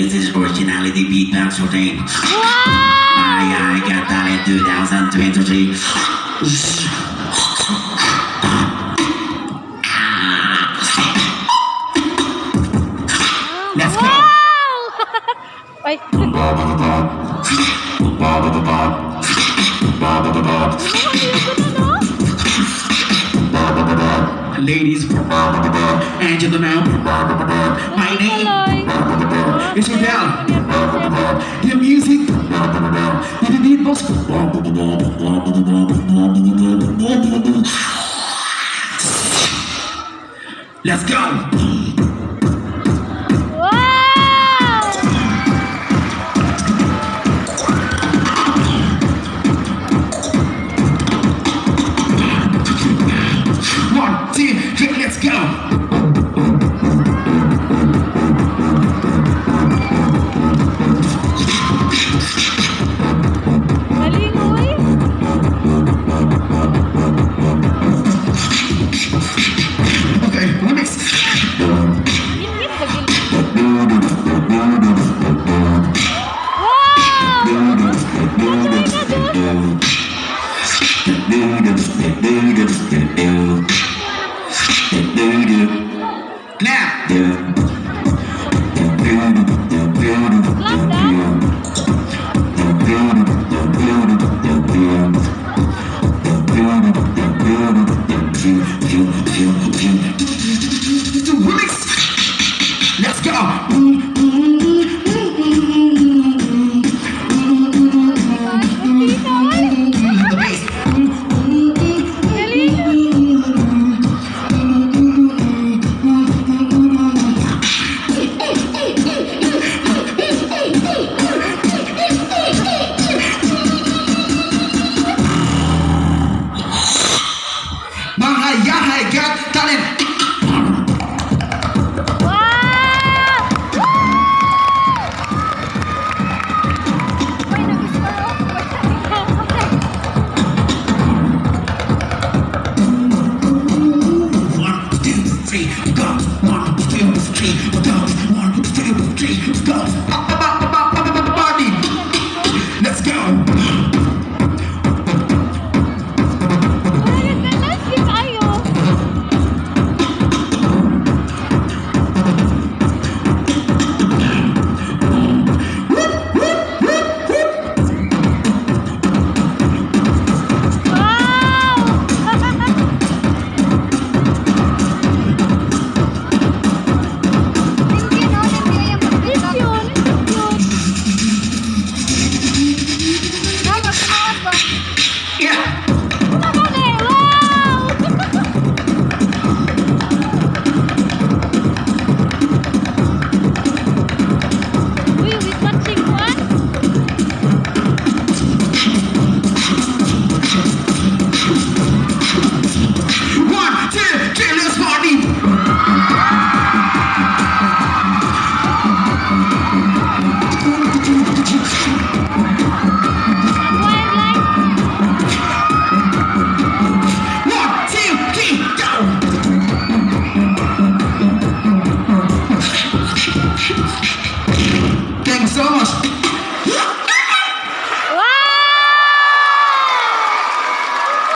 This is originality beatbox routine. I, I got talent 2023. Let's go. Ay, Ladies and gentlemen, my name Tuloy. is Odell. The music, the beatbox. Let's go. Now. Two, three, go. One, two, three, go. One, two, three, go. Up, up, up, up, up, up, Party. Let's go. Yeah.